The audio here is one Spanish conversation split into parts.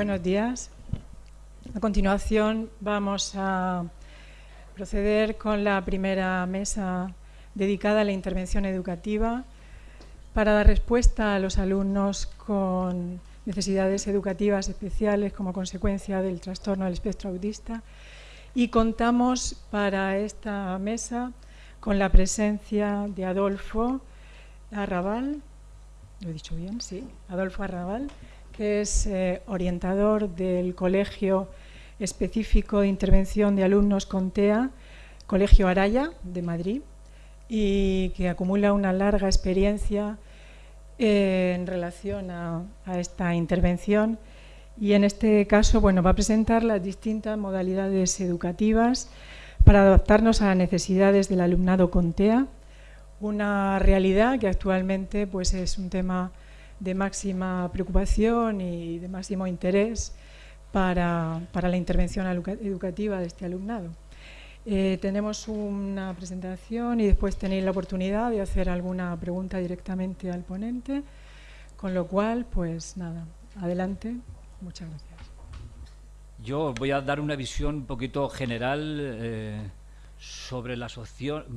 Buenos días. A continuación vamos a proceder con la primera mesa dedicada a la intervención educativa para dar respuesta a los alumnos con necesidades educativas especiales como consecuencia del trastorno del espectro autista. Y contamos para esta mesa con la presencia de Adolfo Arrabal, lo he dicho bien, sí, Adolfo Arrabal, es eh, orientador del Colegio Específico de Intervención de Alumnos con TEA, Colegio Araya de Madrid, y que acumula una larga experiencia eh, en relación a, esta intervención. Y en este caso bueno, va a presentar las distintas modalidades educativas para adaptarnos a las necesidades del alumnado con TEA, una realidad que actualmente pues, es un tema de máxima preocupación y de máximo interés para, para la intervención educativa de este alumnado. Eh, tenemos una presentación y después tenéis la oportunidad de hacer alguna pregunta directamente al ponente, con lo cual, pues nada, adelante. Muchas gracias. Yo voy a dar una visión un poquito general eh, sobre las opciones,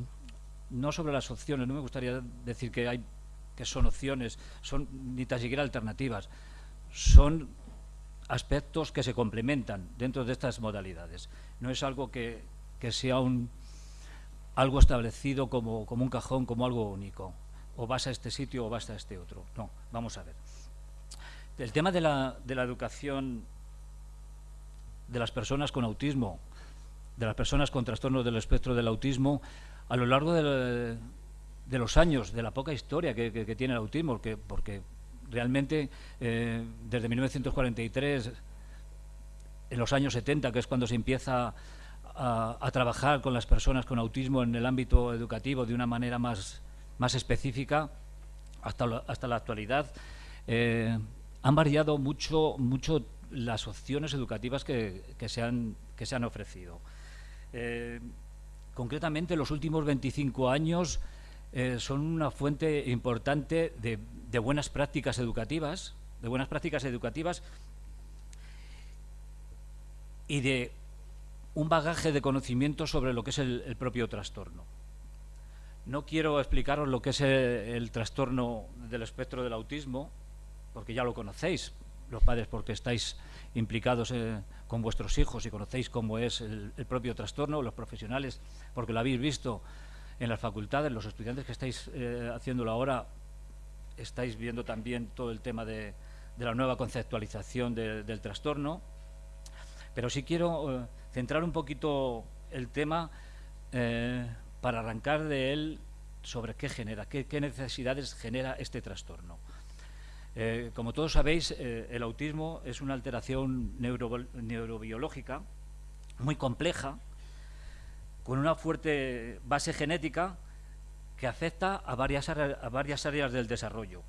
no sobre las opciones, no me gustaría decir que, hay, que son opciones, son ni tan siquiera alternativas, son aspectos que se complementan dentro de estas modalidades. No es algo que, que sea un, algo establecido como, como un cajón, como algo único. O vas a este sitio o vas a este otro. No, vamos a ver. El tema de la, de la educación de las personas con autismo, de las personas con trastornos del espectro del autismo, a lo largo de, de los años, de la poca historia que, que, tiene el autismo, porque, realmente eh, desde 1943, en los años 70, que es cuando se empieza a, trabajar con las personas con autismo en el ámbito educativo de una manera más, más específica hasta, hasta la actualidad, eh, han variado mucho, mucho las opciones educativas que, que, se, han, que se han ofrecido. Eh, concretamente, los últimos 25 años eh, son una fuente importante de, buenas prácticas educativas, de buenas prácticas educativas y de un bagaje de conocimiento sobre lo que es el, propio trastorno. No quiero explicaros lo que es el, trastorno del espectro del autismo, porque ya lo conocéis, los padres, porque estáis implicados eh, con vuestros hijos y conocéis cómo es el, propio trastorno, los profesionales, porque lo habéis visto en las facultades, los estudiantes que estáis eh, haciéndolo ahora, estáis viendo también todo el tema de, la nueva conceptualización del trastorno, pero sí quiero... Eh, centrar un poquito el tema eh, para arrancar de él sobre qué genera, qué, necesidades genera este trastorno. Eh, como todos sabéis, el autismo es una alteración neurobiológica muy compleja, con una fuerte base genética que afecta a varias, áreas del desarrollo.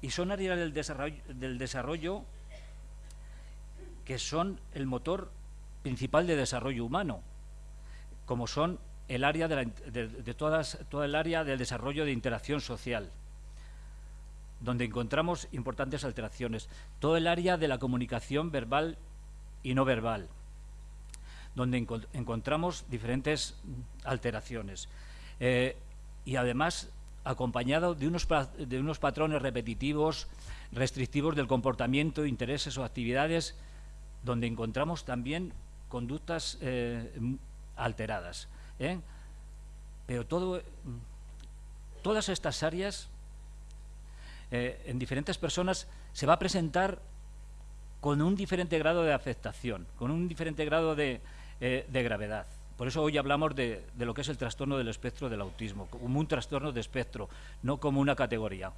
Y son áreas del desarrollo, que son el motor principal de desarrollo humano, como son el área de, todas, toda el área del desarrollo de interacción social, donde encontramos importantes alteraciones, todo el área de la comunicación verbal y no verbal, donde encontramos diferentes alteraciones. Eh, y además acompañado de unos, de unos patrones repetitivos, restrictivos del comportamiento, intereses o actividades, donde encontramos también conductas eh, alteradas. ¿eh? Pero todo, todas estas áreas en diferentes personas se va a presentar con un diferente grado de afectación, con un diferente grado de, gravedad. Por eso hoy hablamos de, de, lo que es el trastorno del espectro del autismo, como un trastorno de espectro, no como una categoría.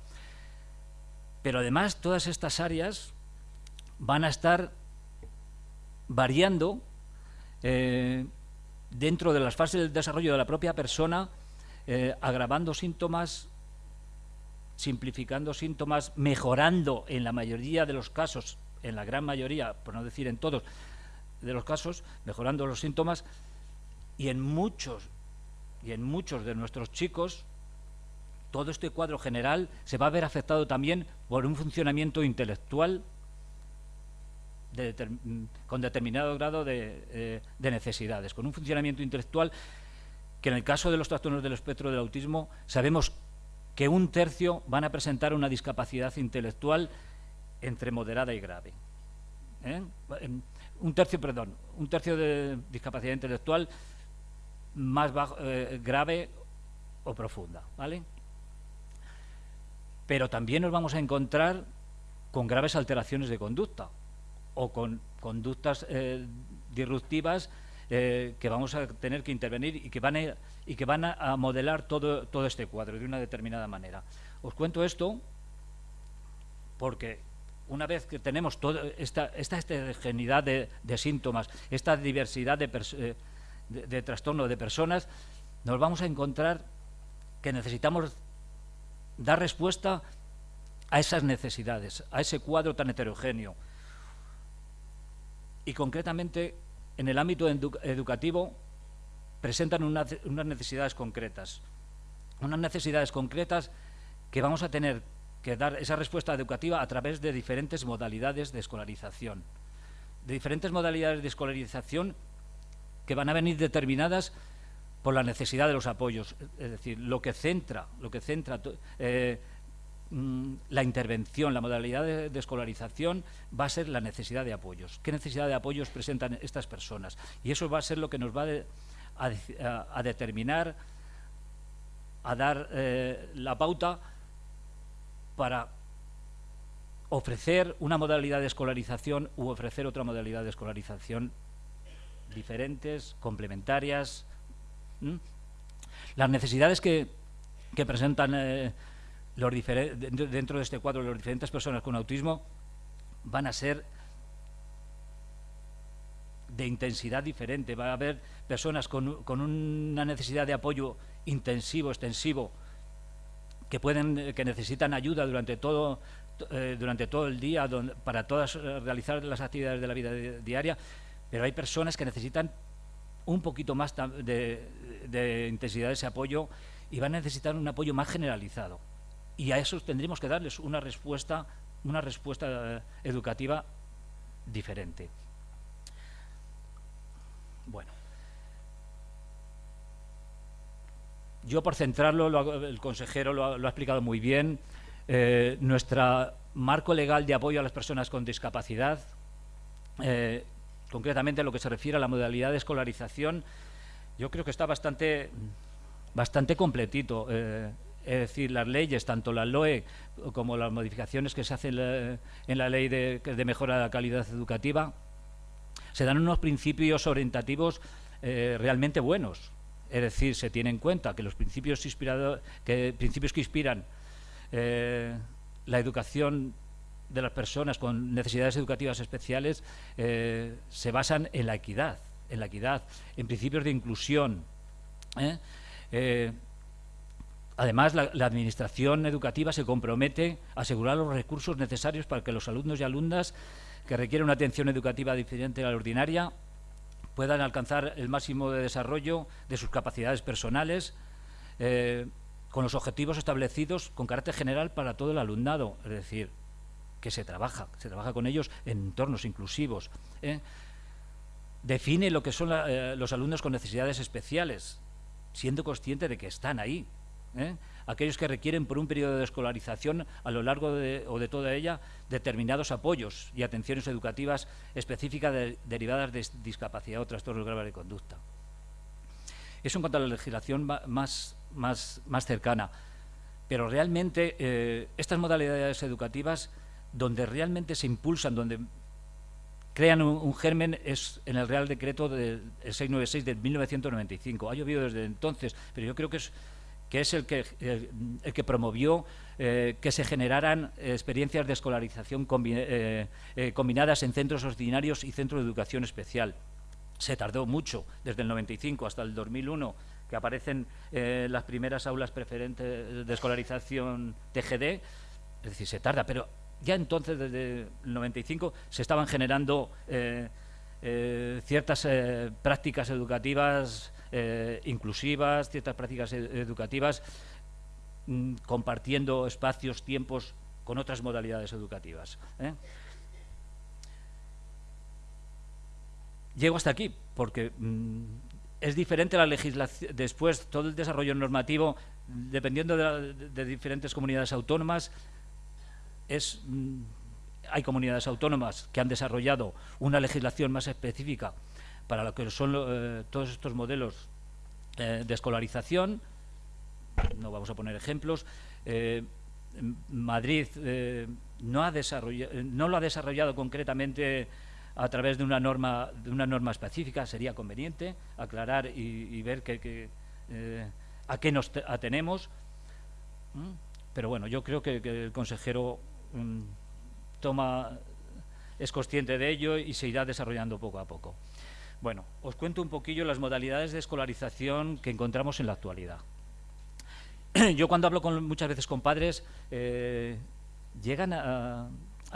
Pero además todas estas áreas van a estar variando eh, dentro de las fases del desarrollo de la propia persona, eh, agravando síntomas, simplificando síntomas, mejorando en la mayoría de los casos, en la gran mayoría, por no decir en todos de los casos, mejorando los síntomas, y en muchos, y en muchos de nuestros chicos, todo este cuadro general se va a ver afectado también por un funcionamiento intelectual con determinado grado de, necesidades, con un funcionamiento intelectual que en el caso de los trastornos del espectro del autismo sabemos que un tercio van a presentar una discapacidad intelectual entre moderada y grave. Un tercio, perdón, un tercio de discapacidad intelectual más eh, grave o profunda, ¿vale? Pero también nos vamos a encontrar con graves alteraciones de conducta o con conductas eh, disruptivas eh, que vamos a tener que intervenir y que van a, y que van a, modelar todo, todo este cuadro de una determinada manera. Os cuento esto porque una vez que tenemos toda esta, esta heterogeneidad de, síntomas, esta diversidad de, eh, de, de trastorno de personas, nos vamos a encontrar que necesitamos dar respuesta a esas necesidades, a ese cuadro tan heterogéneo. Y concretamente, en el ámbito educativo, presentan unas necesidades concretas. Unas necesidades concretas que vamos a tener que dar esa respuesta educativa a través de diferentes modalidades de escolarización. De diferentes modalidades de escolarización que van a venir determinadas por la necesidad de los apoyos. Es decir, lo que centra, lo que centra eh, mm, la intervención, la modalidad de, escolarización va a ser la necesidad de apoyos. ¿Qué necesidad de apoyos presentan estas personas? Y eso va a ser lo que nos va a, determinar, a dar eh, la pauta para ofrecer una modalidad de escolarización u ofrecer otra modalidad de escolarización diferentes, complementarias. Las necesidades que, presentan eh, dentro de este cuadro las diferentes personas con autismo van a ser de intensidad diferente. Va a haber personas con, con una necesidad de apoyo intensivo, extensivo, que pueden que necesitan ayuda durante todo eh, durante todo el día para todas eh, realizar las actividades de la vida diaria pero hay personas que necesitan un poquito más de, intensidad de ese apoyo y van a necesitar un apoyo más generalizado. Y a eso tendríamos que darles una respuesta una respuesta eh, educativa diferente. Bueno Yo, por centrarlo, el consejero lo ha, explicado muy bien, eh, nuestro marco legal de apoyo a las personas con discapacidad, eh, concretamente lo que se refiere a la modalidad de escolarización, yo creo que está bastante, bastante completito. Eh, es decir, las leyes, tanto la LOE como las modificaciones que se hacen en la ley de mejora de la calidad educativa, se dan unos principios orientativos realmente buenos. Es decir, se tiene en cuenta que los principios, que, inspiran eh, la educación de las personas con necesidades educativas especiales eh, se basan en la equidad, en la equidad, en principios de inclusión. ¿eh? además, la, la, Administración educativa se compromete a asegurar los recursos necesarios para que los alumnos y alumnas que requieren una atención educativa diferente a la ordinaria puedan alcanzar el máximo de desarrollo de sus capacidades personales, eh, con los objetivos establecidos con carácter general para todo el alumnado, es decir, que se trabaja, se trabaja con ellos en entornos inclusivos. ¿eh? Define lo que son eh, los alumnos con necesidades especiales, siendo consciente de que están ahí. Aquellos que requieren por un periodo de escolarización a lo largo de, o de toda ella determinados apoyos y atenciones educativas específicas derivadas de discapacidad o trastornos graves de conducta. Eso en cuanto a la legislación más, más, más cercana. Pero realmente eh, estas modalidades educativas, donde realmente se impulsan, donde crean un, germen es en el Real Decreto del 696 de 1995. Ha llovido desde entonces, pero yo creo que es que es el que, que promovió eh, que se generaran experiencias de escolarización eh, eh, combinadas en centros ordinarios y centros de educación especial. Se tardó mucho, desde el 95 hasta el 2001, que aparecen las primeras aulas preferentes de escolarización TGD, es decir, se tarda, pero ya entonces, desde el 95, se estaban generando ciertas prácticas educativas eh, inclusivas, ciertas prácticas educativas, mm, compartiendo espacios, tiempos con otras modalidades educativas. ¿eh? llego hasta aquí, porque mm, es diferente la legislación, después todo el desarrollo normativo, dependiendo de, diferentes comunidades autónomas, es, mm, hay comunidades autónomas que han desarrollado una legislación más específica para lo que son eh, todos estos modelos eh, de escolarización, no vamos a poner ejemplos, eh, Madrid no, ha no lo ha desarrollado concretamente a través de una norma, de una norma específica, sería conveniente aclarar y, ver a qué nos atenemos. Pero bueno, yo creo que, el consejero mm, toma, es consciente de ello y se irá desarrollando poco a poco. Bueno, os cuento un poquillo las modalidades de escolarización que encontramos en la actualidad. Yo cuando hablo con, muchas veces con padres, eh, llegan a,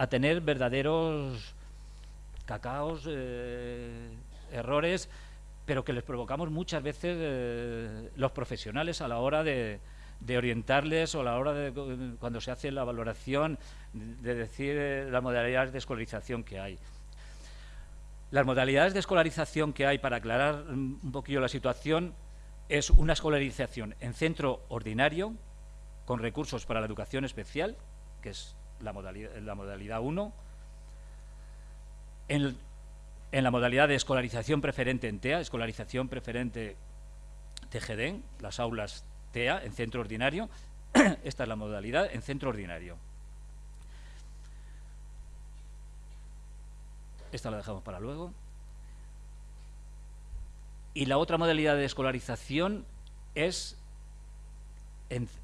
tener verdaderos cacaos, eh, errores, pero que les provocamos muchas veces eh, los profesionales a la hora de, orientarles o a la hora de cuando se hace la valoración de decir las modalidades de escolarización que hay. Las modalidades de escolarización que hay, para aclarar un poquillo la situación, es una escolarización en centro ordinario, con recursos para la educación especial, que es la modalidad, la modalidad 1, en, la modalidad de escolarización preferente en TEA, escolarización preferente TGD, las aulas TEA en centro ordinario, esta es la modalidad en centro ordinario. Esta la dejamos para luego. Y la otra modalidad de escolarización es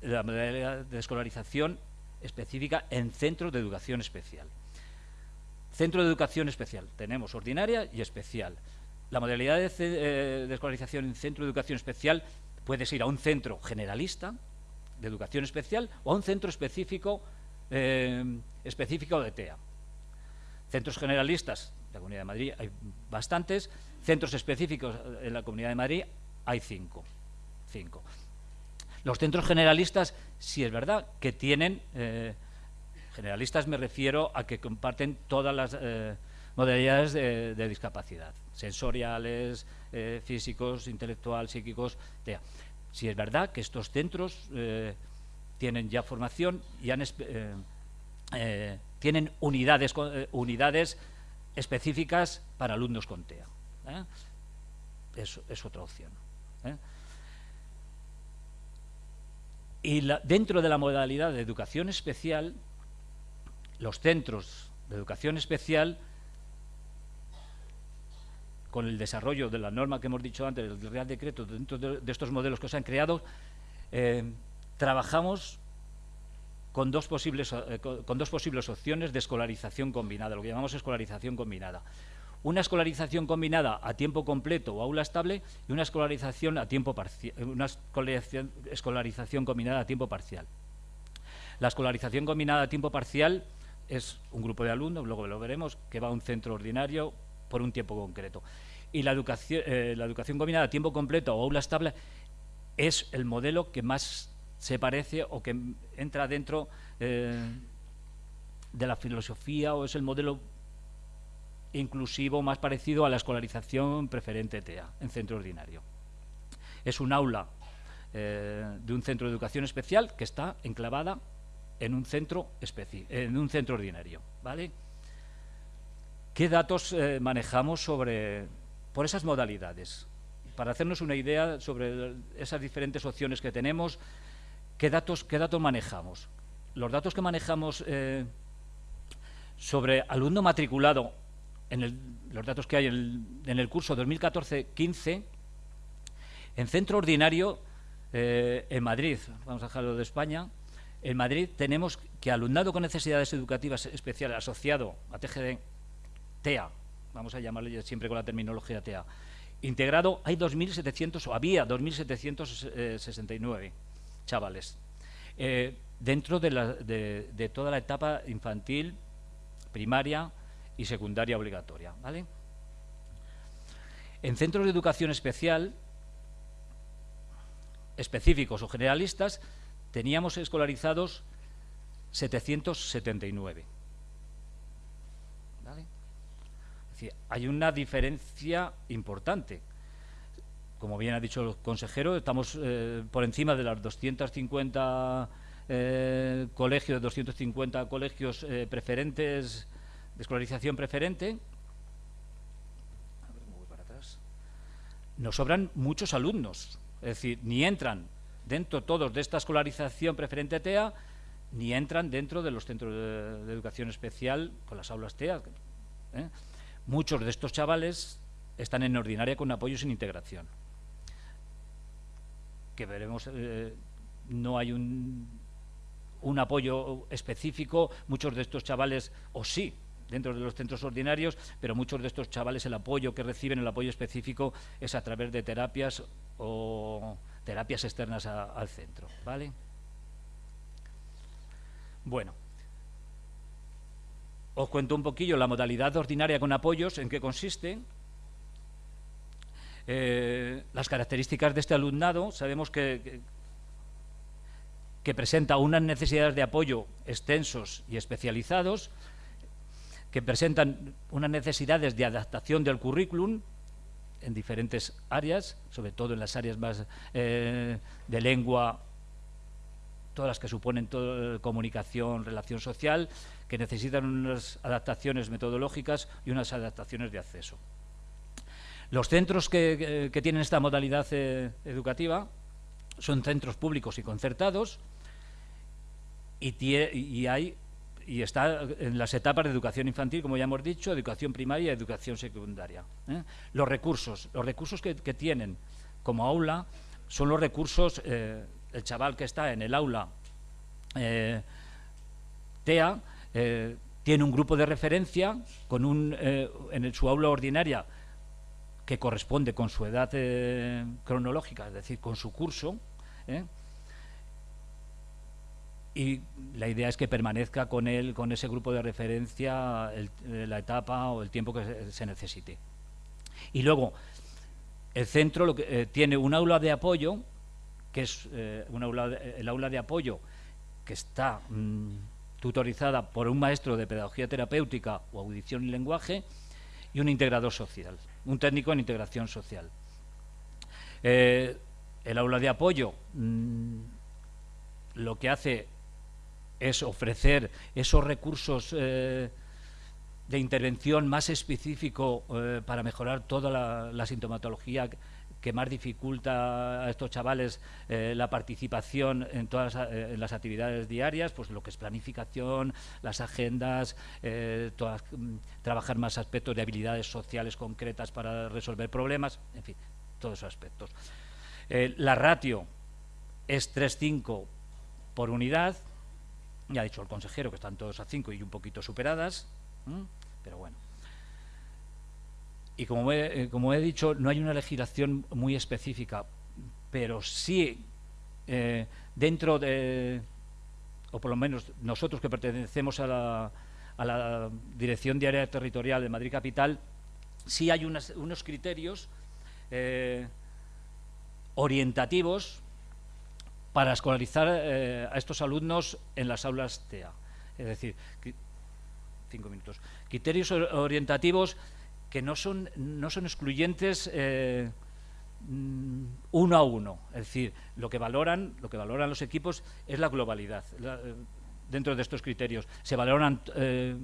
la modalidad de escolarización específica en centros de educación especial. Centro de educación especial. Tenemos ordinaria y especial. La modalidad de, eh, escolarización en centro de educación especial puede ir a un centro generalista de educación especial o a un centro específico, eh, específico de TEA. Centros generalistas, en la Comunidad de Madrid hay bastantes, centros específicos en la Comunidad de Madrid hay cinco. cinco. Los centros generalistas, sí es verdad que tienen eh, Generalistas me refiero a que comparten todas las eh, modalidades de, discapacidad, sensoriales, eh, físicos, intelectual, psíquicos. Si es verdad que estos centros tienen ya formación y tienen unidades, unidades específicas para alumnos con TEA. Eso es otra opción. Y dentro de la modalidad de educación especial, los centros de educación especial, con el desarrollo de la norma que hemos dicho antes, del Real Decreto, dentro de, estos modelos que se han creado, eh, trabajamos con dos, posibles, eh, con dos posibles opciones de escolarización combinada, lo que llamamos escolarización combinada. Una escolarización combinada a tiempo completo o aula estable y una escolarización a tiempo parcial, una escolarización combinada a tiempo parcial. La escolarización combinada a tiempo parcial es un grupo de alumnos, luego lo veremos, que va a un centro ordinario por un tiempo concreto. Y la educación, eh, la educación combinada a tiempo completo o aula estable es el modelo que más se parece o que entra dentro eh, de la filosofía o es el modelo inclusivo más parecido a la escolarización preferente TEA en centro ordinario. Es un aula eh, de un centro de educación especial que está enclavada en un centro, en un centro ordinario. ¿vale? ¿Qué datos eh, manejamos sobre, por esas modalidades? Para hacernos una idea sobre esas diferentes opciones que tenemos, ¿qué datos, qué datos manejamos? Los datos que manejamos eh, sobre alumno matriculado, en los datos que hay en el, curso 2014-15, en centro ordinario eh, en Madrid, vamos a dejarlo de España, en Madrid tenemos que alumnado con necesidades educativas especiales asociado a TGD, TEA, vamos a llamarle siempre con la terminología TEA, integrado hay 2.700, o había 2.769 chavales, eh, dentro de, de, toda la etapa infantil, primaria y secundaria obligatoria. ¿vale? En centros de educación especial, específicos o generalistas, teníamos escolarizados 779. ¿Vale? decir, hay una diferencia importante. Como bien ha dicho el consejero, estamos eh, por encima de las 250 eh, colegios, 250 colegios eh, preferentes, de escolarización preferente. Nos sobran muchos alumnos, es decir, ni entran dentro todos de esta escolarización preferente TEA, ni entran dentro de los centros de, educación especial con las aulas TEA. ¿eh? Muchos de estos chavales están en ordinaria con apoyo sin integración. Que veremos, eh, no hay un, un apoyo específico, muchos de estos chavales, o sí, dentro de los centros ordinarios, pero muchos de estos chavales el apoyo que reciben, el apoyo específico, es a través de terapias o terapias externas al centro. ¿vale? Bueno, os cuento un poquillo la modalidad ordinaria con apoyos, en qué consiste. Eh, las características de este alumnado, sabemos que, que, presenta unas necesidades de apoyo extensos y especializados, que presentan unas necesidades de adaptación del currículum en diferentes áreas, sobre todo en las áreas más eh, de lengua todas las que suponen comunicación, relación social, que necesitan unas adaptaciones metodológicas y unas adaptaciones de acceso. Los centros que, tienen esta modalidad eh, educativa son centros públicos y concertados y, y está en las etapas de educación infantil, como ya hemos dicho, educación primaria y educación secundaria. ¿eh? Los recursos, los recursos que, tienen como aula son los recursos eh, el chaval que está en el aula TEA tiene un grupo de referencia con un, en su aula ordinaria que corresponde con su edad cronológica, es decir, con su curso, y la idea es que permanezca con él, con ese grupo de referencia, la etapa o el tiempo que se, necesite. Y luego, el centro lo que, tiene un aula de apoyo que es eh, el aula de apoyo que está mm, tutorizada por un maestro de pedagogía terapéutica o audición y lenguaje y un integrador social, un técnico en integración social. Eh, el aula de apoyo mm, lo que hace es ofrecer esos recursos eh, de intervención más específico para mejorar toda la sintomatología que más dificulta a estos chavales eh, la participación en todas eh, las actividades diarias, pues lo que es planificación, las agendas, eh, mm, trabajar más aspectos de habilidades sociales concretas para resolver problemas, en fin, todos esos aspectos. la ratio es 3,5 por unidad, ya ha dicho el consejero que están todos a 5 y un poquito superadas, pero bueno. Y como he, eh, como he dicho, no hay una legislación muy específica, pero sí eh, dentro de, o por lo menos nosotros que pertenecemos a la, a la Dirección Diaria Territorial de Madrid Capital, sí hay unos criterios eh, orientativos para escolarizar a estos alumnos en las aulas TEA. Es decir, cinco minutos. Criterios orientativos que no son, no son excluyentes eh, mm, uno a uno. Es decir, lo que valoran, lo que valoran los equipos es la globalidad eh, dentro de estos criterios. Se valoran eh,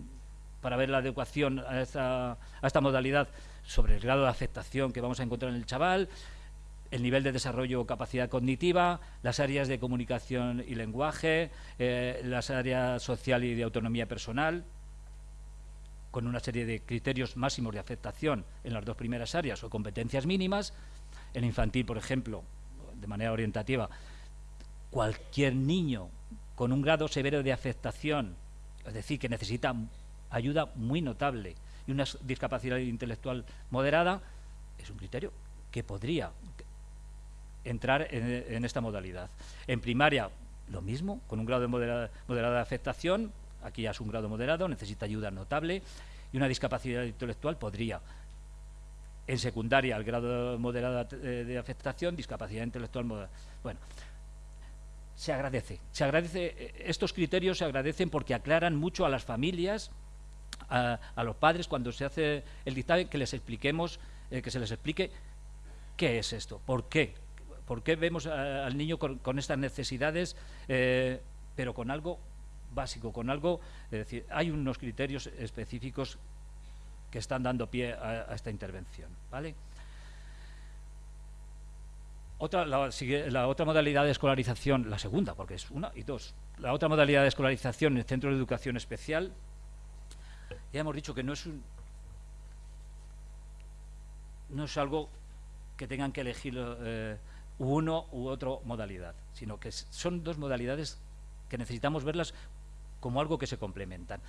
para ver la adecuación a esta, modalidad sobre el grado de afectación que vamos a encontrar en el chaval, el nivel de desarrollo o capacidad cognitiva, las áreas de comunicación y lenguaje, las áreas social y de autonomía personal, con una serie de criterios máximos de afectación en las dos primeras áreas o competencias mínimas. En infantil, por ejemplo, de manera orientativa, cualquier niño con un grado severo de afectación, es decir, que necesita ayuda muy notable y una discapacidad intelectual moderada, es un criterio que podría entrar en, esta modalidad. En primaria, lo mismo, con un grado de moderada, moderada afectación, aquí ya es un grado moderado, necesita ayuda notable, y una discapacidad intelectual podría. En secundaria, el grado moderado de afectación, discapacidad intelectual moderada. Bueno, se agradece. Se agradece, estos criterios se agradecen porque aclaran mucho a las familias a, los padres cuando se hace el dictamen que les expliquemos, eh, que se les explique qué es esto, por qué, por qué vemos al niño con, estas necesidades, eh, pero con algo básico, con algo, es decir, hay unos criterios específicos que están dando pie a, esta intervención, ¿vale? Otra, la, otra modalidad de escolarización, la segunda, porque es una y dos, la otra modalidad de escolarización en el centro de educación especial, ya hemos dicho que no es un, no es algo que tengan que elegir eh, uno u otro modalidad, sino que son dos modalidades que necesitamos verlas como algo que se complementan.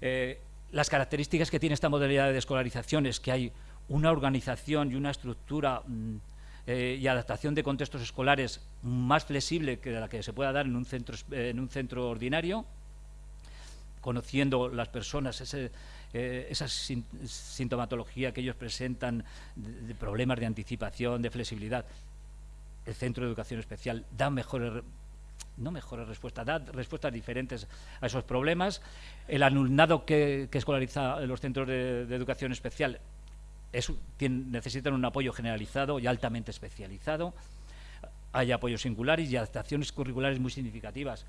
Eh, las características que tiene esta modalidad de escolarización es que hay una organización y una estructura mm, eh, y adaptación de contextos escolares más flexible que la que se pueda dar en un centro, eh, en un centro ordinario, conociendo las personas, esa sintomatología que ellos presentan de, problemas de anticipación, de flexibilidad. El centro de educación especial da mejores no mejores respuestas, da respuestas diferentes a esos problemas. El alumnado que, escolariza en los centros de educación especial necesitan un apoyo generalizado y altamente especializado. Hay apoyos singulares y adaptaciones curriculares muy significativas.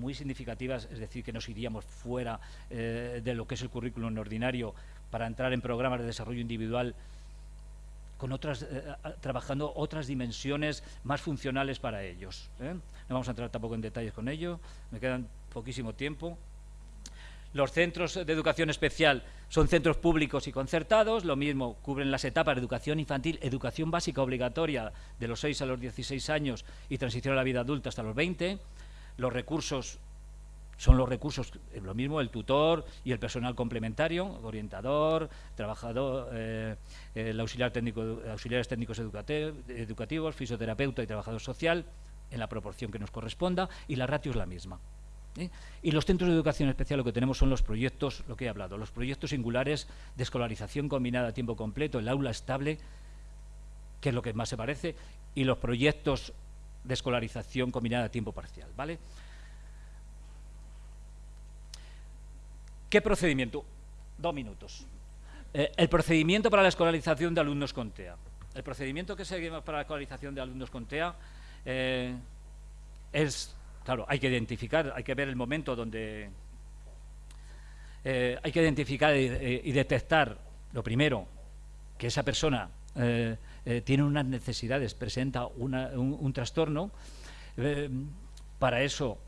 Muy significativas, es decir, que nos iríamos fuera eh, de lo que es el currículum ordinario para entrar en programas de desarrollo individual con otras, eh, trabajando otras dimensiones más funcionales para ellos. ¿eh? No vamos a entrar tampoco en detalles con ello, me quedan poquísimo tiempo. Los centros de educación especial son centros públicos y concertados, lo mismo cubren las etapas de educación infantil, educación básica obligatoria de los 6 a los 16 años y transición a la vida adulta hasta los 20. Los recursos son los recursos, eh, lo mismo, el tutor y el personal complementario, orientador, trabajador, eh, el auxiliar técnico, auxiliares técnicos educativos, fisioterapeuta y trabajador social, en la proporción que nos corresponda, y la ratio es la misma. ¿eh? Y los centros de educación especial lo que tenemos son los proyectos, lo que he hablado, los proyectos singulares de escolarización combinada a tiempo completo, el aula estable, que es lo que más se parece, y los proyectos de escolarización combinada a tiempo parcial. ¿vale? ¿Qué procedimiento? Dos minutos. Eh, el procedimiento para la escolarización de alumnos con TEA. El procedimiento que seguimos para la escolarización de alumnos con TEA eh, es Claro, hay que identificar, hay que ver el momento donde... Eh, hay que identificar y, detectar, lo primero, que esa persona tiene unas necesidades, presenta un, trastorno. para eso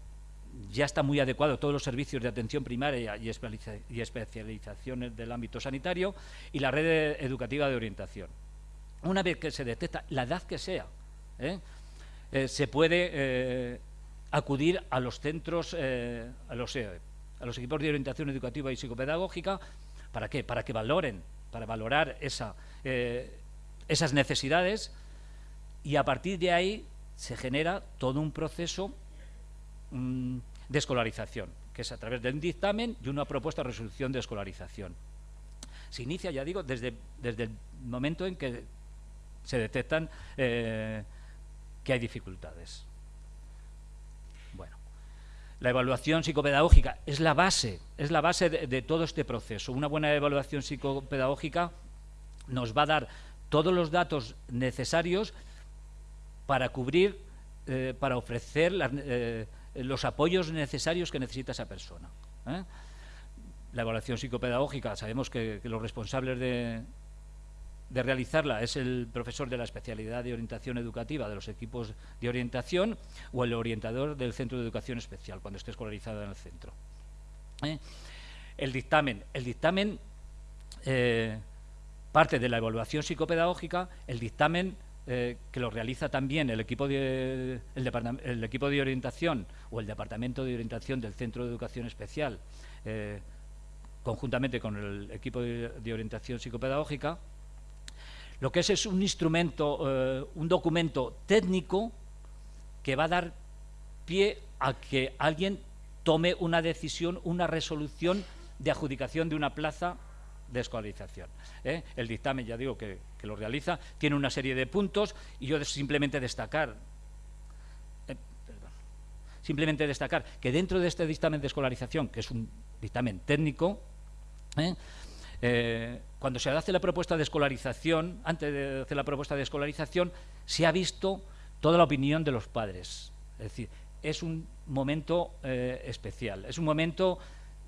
ya está muy adecuado todos los servicios de atención primaria y, especializaciones del ámbito sanitario y la red educativa de orientación. Una vez que se detecta la edad que sea, se puede acudir a los centros, eh, a, los, eh, a los equipos de orientación educativa y psicopedagógica, ¿para qué? Para que valoren, para valorar esa, eh, esas necesidades y a partir de ahí se genera todo un proceso mm, de escolarización, que es a través de un dictamen y una propuesta de resolución de escolarización. Se inicia, ya digo, desde, desde el momento en que se detectan que hay dificultades. La evaluación psicopedagógica es la base, es la base de, todo este proceso. Una buena evaluación psicopedagógica nos va a dar todos los datos necesarios para cubrir, eh, para ofrecer eh, los apoyos necesarios que necesita esa persona. ¿eh? La evaluación psicopedagógica, sabemos que los responsables de, de realizarla es el profesor de la especialidad de orientación educativa de los equipos de orientación o el orientador del centro de educación especial cuando esté escolarizado en el centro. ¿Eh? El dictamen. El dictamen eh, parte de la evaluación psicopedagógica, el dictamen eh, que lo realiza también el equipo, de, el, equipo de orientación o el departamento de orientación del centro de educación especial, conjuntamente con el equipo de orientación psicopedagógica, lo que es es un instrumento, eh, un documento técnico que va a dar pie a que alguien tome una decisión, una resolución de adjudicación de una plaza de escolarización. ¿eh? El dictamen, ya digo, que, lo realiza, tiene una serie de puntos y yo simplemente destacar, eh, simplemente destacar que dentro de este dictamen de escolarización, que es un dictamen técnico, cuando se hace la propuesta de escolarización, antes de hacer la propuesta de escolarización, se ha visto toda la opinión de los padres. Es decir, es un momento especial, es un momento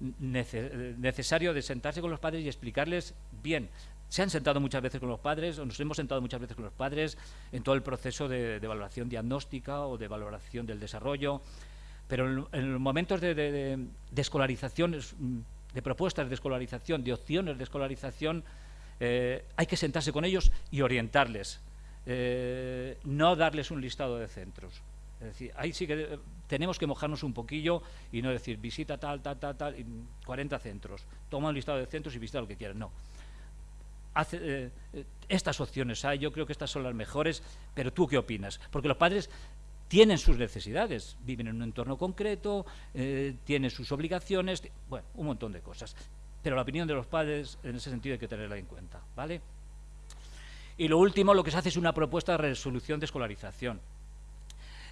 necesario de sentarse con los padres y explicarles bien. Se han sentado muchas veces con los padres, o nos hemos sentado muchas veces con los padres en todo el proceso de, valoración diagnóstica o de valoración del desarrollo, pero en, los momentos de, escolarización, mm, de propuestas de escolarización, de opciones de escolarización, eh, hay que sentarse con ellos y orientarles, eh, no darles un listado de centros. Es decir, ahí sí que eh, tenemos que mojarnos un poquillo y no decir visita tal, tal, tal, tal, 40 centros. Toma un listado de centros y visita lo que quieras. No. Eh, eh, estas opciones hay, yo creo que estas son las mejores, pero ¿tú qué opinas? Porque los padres tienen sus necesidades, viven en un entorno concreto, tienen sus obligaciones, bueno, un montón de cosas. Pero la opinión de los padres, en ese sentido, hay que tenerla en cuenta, ¿vale? Y lo último, lo que se hace es una propuesta de resolución de escolarización.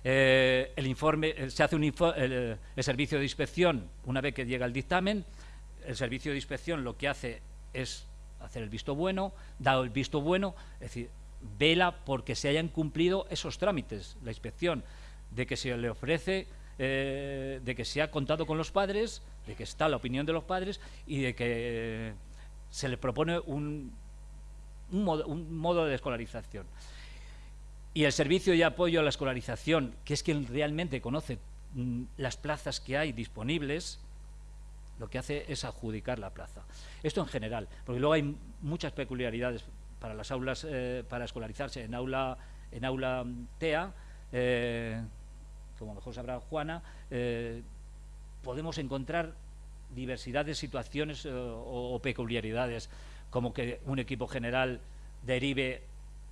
Eh, el informe, eh, se hace un el, servicio de inspección una vez que llega el dictamen, el servicio de inspección lo que hace es hacer el visto bueno, dado el visto bueno, es decir, vela porque se hayan cumplido esos trámites, la inspección, de que se le ofrece, eh, de que se ha contado con los padres, de que está la opinión de los padres y de que se le propone un, un modo de escolarización. Y el servicio de apoyo a la escolarización, que es quien realmente conoce mm, las plazas que hay disponibles, lo que hace es adjudicar la plaza. Esto en general, porque luego hay muchas peculiaridades para las aulas, eh, para escolarizarse en aula, en aula mm, TEA, eh, como mejor sabrá Juana, eh, podemos encontrar diversidad de situaciones o peculiaridades, como que un equipo general derive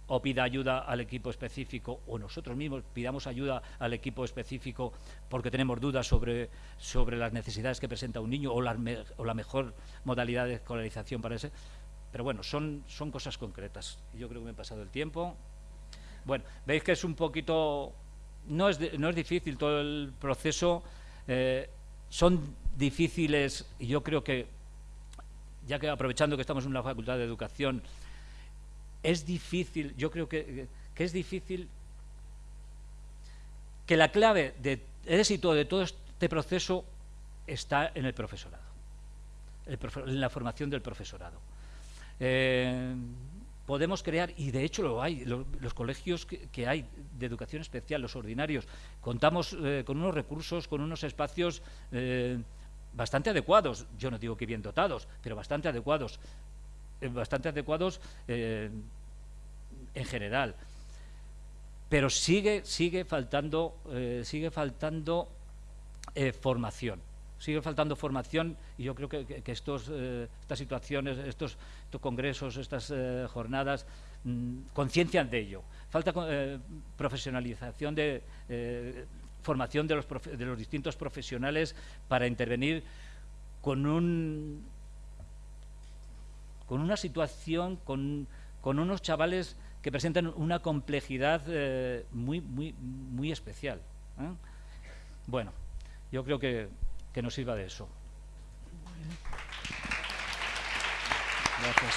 o pida ayuda al equipo específico o nosotros mismos pidamos ayuda al equipo específico porque tenemos dudas sobre, sobre las necesidades que presenta un niño o la, mejor modalidad de escolarización para ese. Pero bueno, son, son cosas concretas. Yo creo que me he pasado el tiempo. Bueno, veis que es un poquito... No es, no es difícil todo el proceso. Eh, son difíciles y yo creo que, ya que aprovechando que estamos en una facultad de educación, es difícil, yo creo que, es difícil que la clave de éxito de todo este proceso está en el profesorado, en la formación del profesorado. Eh, podemos crear, y de hecho lo hay, los colegios que, hay de educación especial, los ordinarios, contamos eh, con unos recursos, con unos espacios eh, bastante adecuados, yo no digo que bien dotados, pero bastante adecuados bastante adecuados eh, en general. Pero sigue, sigue faltando, eh, sigue faltando formación. Sigue faltando formación y yo creo que, estos, estas situaciones, estos, congresos, estas jornadas mm, conciencian de ello. Falta profesionalización de formación de los, de los distintos profesionales para intervenir con un con una situación, con, unos chavales que presentan una complejidad eh, muy, muy, muy especial. ¿eh? Bueno, yo creo que, que nos sirva de eso. Gracias.